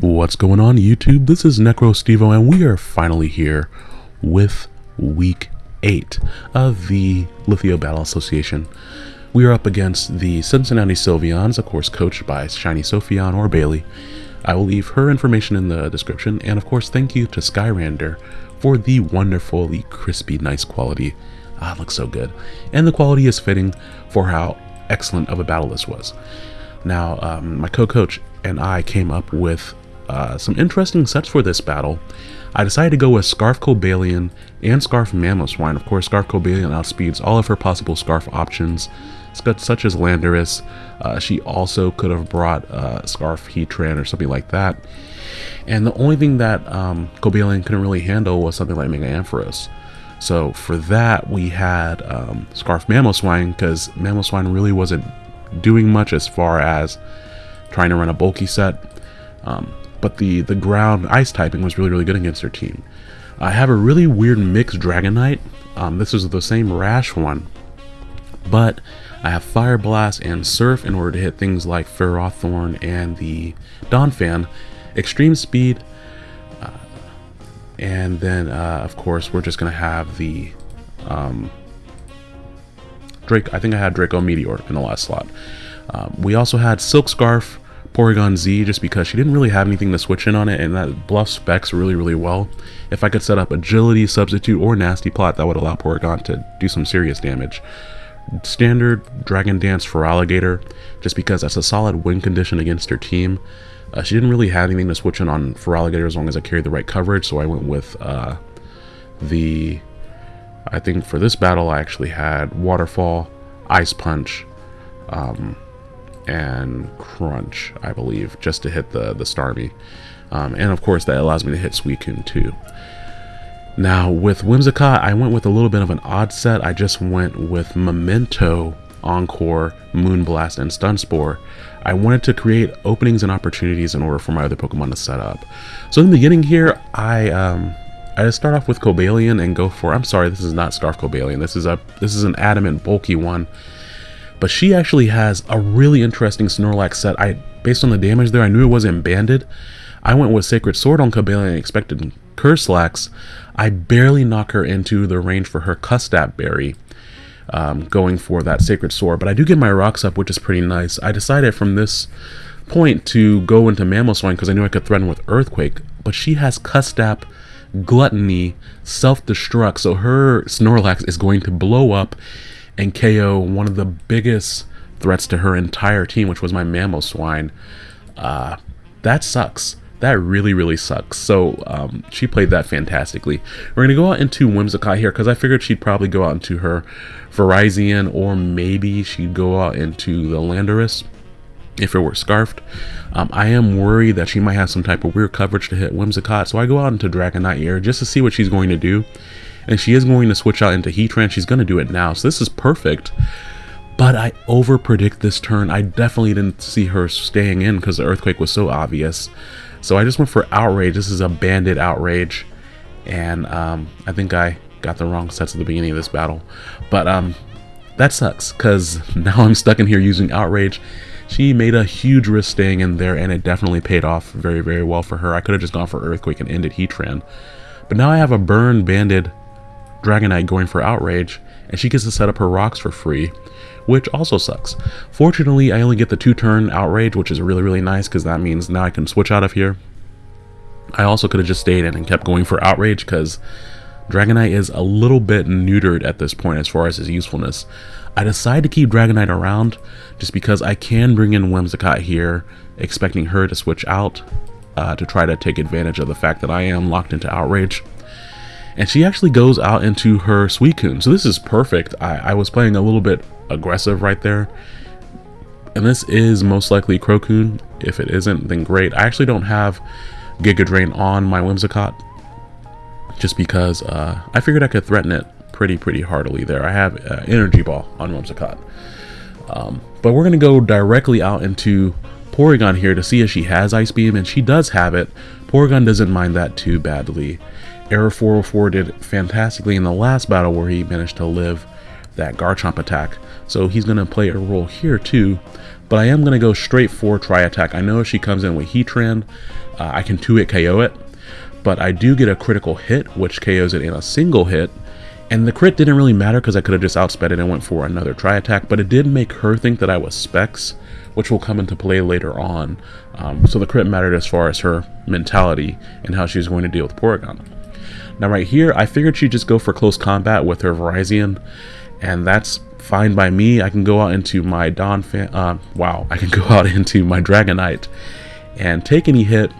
What's going on YouTube? This is NecroStevo and we are finally here with week 8 of the Lithio Battle Association. We are up against the Cincinnati Sylveons, of course coached by Shiny Sophion or Bailey. I will leave her information in the description and of course thank you to Skyrander for the wonderfully crispy nice quality. Ah, looks so good. And the quality is fitting for how excellent of a battle this was. Now, um, my co-coach and I came up with uh, some interesting sets for this battle. I decided to go with Scarf Cobalion and Scarf Mamoswine. Of course, Scarf Cobalion outspeeds all of her possible Scarf options, such as Landorus. Uh, she also could have brought uh, Scarf Heatran or something like that. And the only thing that um, Cobalion couldn't really handle was something like Mega Ampharos. So for that, we had um, Scarf Mamoswine, because Mamoswine really wasn't doing much as far as trying to run a bulky set. Um, but the, the ground ice typing was really, really good against their team. I have a really weird mixed Dragonite. Um, this is the same Rash one, but I have Fire Blast and Surf in order to hit things like Ferrothorn and the Donphan. Extreme Speed, uh, and then uh, of course we're just going to have the um, Drake. I think I had Draco Meteor in the last slot. Um, we also had Silk Scarf, Porygon Z just because she didn't really have anything to switch in on it and that bluff specs really really well. If I could set up Agility, Substitute, or Nasty Plot that would allow Porygon to do some serious damage. Standard Dragon Dance for Feraligatr, just because that's a solid win condition against her team. Uh, she didn't really have anything to switch in on for Feraligatr as long as I carried the right coverage so I went with uh, the... I think for this battle I actually had Waterfall, Ice Punch, um, and Crunch, I believe, just to hit the, the Starmie. Um, and of course, that allows me to hit Suicune too. Now, with Whimsicott, I went with a little bit of an odd set. I just went with Memento, Encore, Moonblast, and Stunspore. I wanted to create openings and opportunities in order for my other Pokemon to set up. So in the beginning here, I um, I just start off with Cobalion and go for, I'm sorry, this is not Scarf Cobalion. This is a this is an adamant bulky one. But she actually has a really interesting Snorlax set. I Based on the damage there, I knew it wasn't banded. I went with Sacred Sword on Cobalion and expected Curslax. I barely knock her into the range for her Custap Berry. Um, going for that Sacred Sword, but I do get my rocks up, which is pretty nice. I decided from this point to go into Mamoswine because I knew I could threaten with Earthquake, but she has Custap, Gluttony, Self-Destruct, so her Snorlax is going to blow up and KO one of the biggest threats to her entire team, which was my Mamoswine. Uh, that sucks. That really, really sucks. So um, she played that fantastically. We're going to go out into Whimsicott here because I figured she'd probably go out into her Virizion or maybe she'd go out into the Landorus if it were Scarfed. Um, I am worried that she might have some type of weird coverage to hit Whimsicott, so I go out into Dragonite Air just to see what she's going to do and she is going to switch out into Heatran. She's going to do it now, so this is perfect. But I over predict this turn. I definitely didn't see her staying in because the Earthquake was so obvious. So I just went for Outrage. This is a Banded Outrage. And um, I think I got the wrong sets at the beginning of this battle. But um, that sucks because now I'm stuck in here using Outrage. She made a huge risk staying in there and it definitely paid off very, very well for her. I could have just gone for Earthquake and ended Heatran. But now I have a Burn Banded Dragonite going for Outrage, and she gets to set up her rocks for free, which also sucks. Fortunately, I only get the two-turn Outrage, which is really, really nice, because that means now I can switch out of here. I also could have just stayed in and kept going for Outrage, because Dragonite is a little bit neutered at this point as far as his usefulness. I decide to keep Dragonite around, just because I can bring in Whimsicott here, expecting her to switch out, uh, to try to take advantage of the fact that I am locked into Outrage and she actually goes out into her Suicune. So this is perfect. I, I was playing a little bit aggressive right there. And this is most likely CroCune. If it isn't, then great. I actually don't have Giga Drain on my Whimsicott. Just because uh, I figured I could threaten it pretty, pretty heartily there. I have uh, Energy Ball on Whimsicott. Um, but we're going to go directly out into Porygon here to see if she has Ice Beam. And she does have it. Porygon doesn't mind that too badly. Error 404 did fantastically in the last battle where he managed to live that Garchomp attack. So he's going to play a role here too. but I am going to go straight for Tri-Attack. I know she comes in with Heatran, uh, I can 2-hit KO it, but I do get a critical hit, which KOs it in a single hit, and the crit didn't really matter because I could have just outsped it and went for another Tri-Attack, but it did make her think that I was Specs, which will come into play later on. Um, so the crit mattered as far as her mentality and how she was going to deal with Porygon. Now right here, I figured she'd just go for close combat with her Virizion, and that's fine by me. I can go out into my Donphan, uh, wow, I can go out into my Dragonite and take any hit,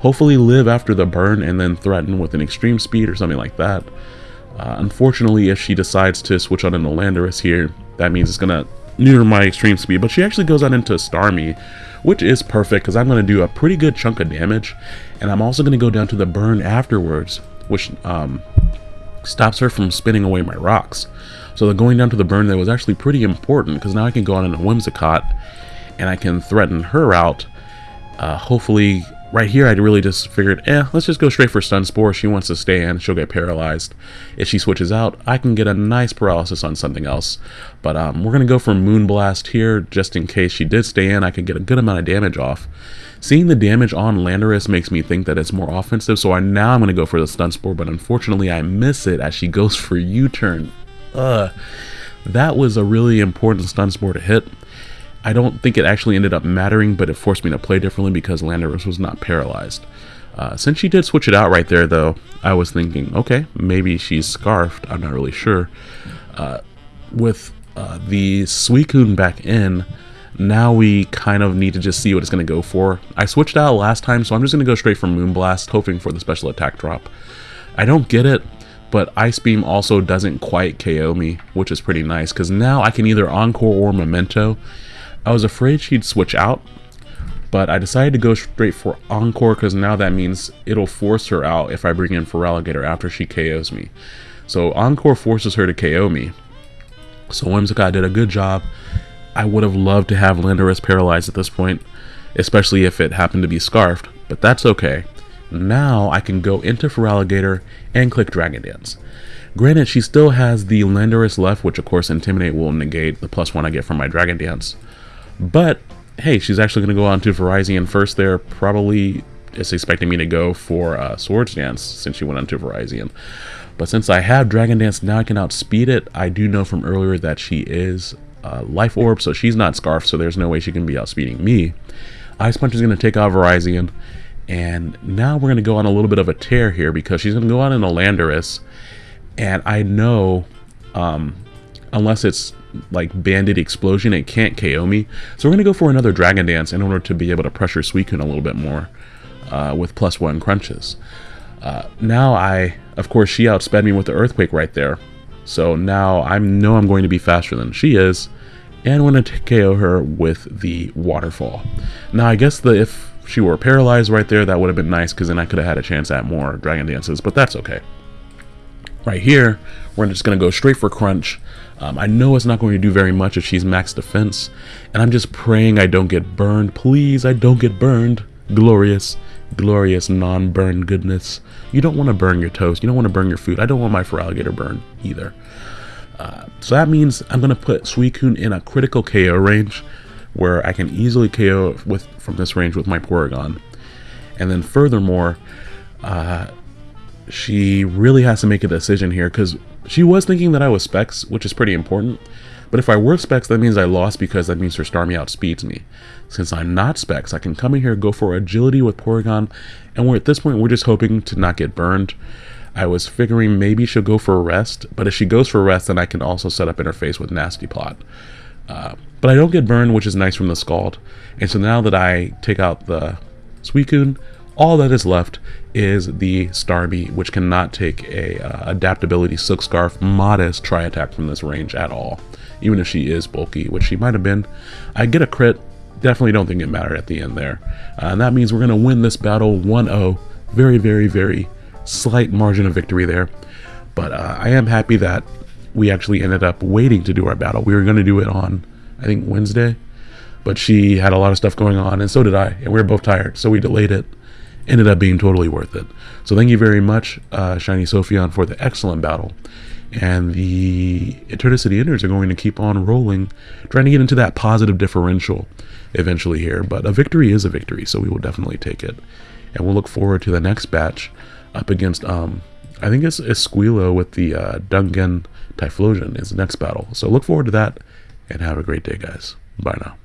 hopefully live after the burn and then threaten with an extreme speed or something like that. Uh, unfortunately, if she decides to switch on into Landorus here, that means it's going to neuter my extreme speed, but she actually goes out into Starmie, which is perfect because I'm going to do a pretty good chunk of damage, and I'm also going to go down to the burn afterwards, which um, stops her from spinning away my rocks. So the going down to the burn there was actually pretty important because now I can go on in a Whimsicott and I can threaten her out. Uh, hopefully, right here I'd really just figured, eh, let's just go straight for Stun Spore. She wants to stay in, she'll get paralyzed. If she switches out, I can get a nice paralysis on something else. But um, we're going to go for Moonblast here just in case she did stay in. I can get a good amount of damage off. Seeing the damage on Landorus makes me think that it's more offensive, so I now I'm going to go for the Stun Spore, but unfortunately I miss it as she goes for U-turn. Uh, that was a really important Stun Spore to hit. I don't think it actually ended up mattering, but it forced me to play differently because Landorus was not paralyzed. Uh, since she did switch it out right there, though, I was thinking, okay, maybe she's scarfed. I'm not really sure. Uh, with uh, the Suicune back in, now we kind of need to just see what it's going to go for. I switched out last time, so I'm just going to go straight for Moonblast, hoping for the special attack drop. I don't get it, but Ice Beam also doesn't quite KO me, which is pretty nice, because now I can either Encore or Memento. I was afraid she'd switch out, but I decided to go straight for Encore, because now that means it'll force her out if I bring in Feraligatr after she KOs me. So Encore forces her to KO me. So Whimsicott did a good job I would have loved to have Landorus paralyzed at this point, especially if it happened to be Scarfed, but that's okay. Now I can go into Feraligatr and click Dragon Dance. Granted, she still has the Landorus left, which of course Intimidate will negate the plus one I get from my Dragon Dance. But, hey, she's actually going to go on to Virizion first there, probably is expecting me to go for uh, Swords Dance since she went on to Virizion. But since I have Dragon Dance, now I can outspeed it. I do know from earlier that she is uh, Life Orb, so she's not Scarf, so there's no way she can be outspeeding me. Ice Punch is going to take out Virizion, and now we're going to go on a little bit of a tear here because she's going to go on in a Landorus, and I know, um, unless it's like Banded Explosion, it can't KO me. So we're going to go for another Dragon Dance in order to be able to pressure Suicune a little bit more uh, with plus one crunches. Uh, now I, of course, she outsped me with the Earthquake right there. So now I know I'm going to be faster than she is, and going to KO her with the Waterfall. Now I guess the if she were paralyzed right there, that would have been nice, because then I could have had a chance at more Dragon Dances, but that's okay. Right here, we're just going to go straight for Crunch. Um, I know it's not going to do very much if she's max defense, and I'm just praying I don't get burned. Please, I don't get burned. Glorious glorious non-burn goodness. You don't want to burn your toast. You don't want to burn your food. I don't want my Feraligatr burned either. Uh, so that means I'm going to put Suicune in a critical KO range where I can easily KO with from this range with my Porygon. And then furthermore, uh, she really has to make a decision here because she was thinking that I was Specs, which is pretty important. But if I were Specs, that means I lost because that means her Starmie outspeeds me. Since I'm not Specs, I can come in here, go for Agility with Porygon, and we're at this point, we're just hoping to not get burned. I was figuring maybe she'll go for Rest, but if she goes for Rest, then I can also set up Interface with Nasty Plot. Uh, but I don't get burned, which is nice from the Scald. And so now that I take out the Suicune, all that is left is the Starmie, which cannot take a uh, adaptability Silk Scarf modest Tri-Attack from this range at all even if she is bulky, which she might have been. I get a crit. Definitely don't think it mattered at the end there. Uh, and that means we're going to win this battle 1-0. Very, very, very slight margin of victory there. But uh, I am happy that we actually ended up waiting to do our battle. We were going to do it on, I think, Wednesday. But she had a lot of stuff going on, and so did I. And we were both tired, so we delayed it. Ended up being totally worth it. So thank you very much, uh, Shiny Sophion, for the excellent battle and the Eternicity Inners are going to keep on rolling, trying to get into that positive differential. eventually here. But a victory is a victory, so we will definitely take it. And we'll look forward to the next batch up against, um, I think it's Esquilo with the uh, Dungan Typhlosion is the next battle. So look forward to that, and have a great day, guys. Bye now.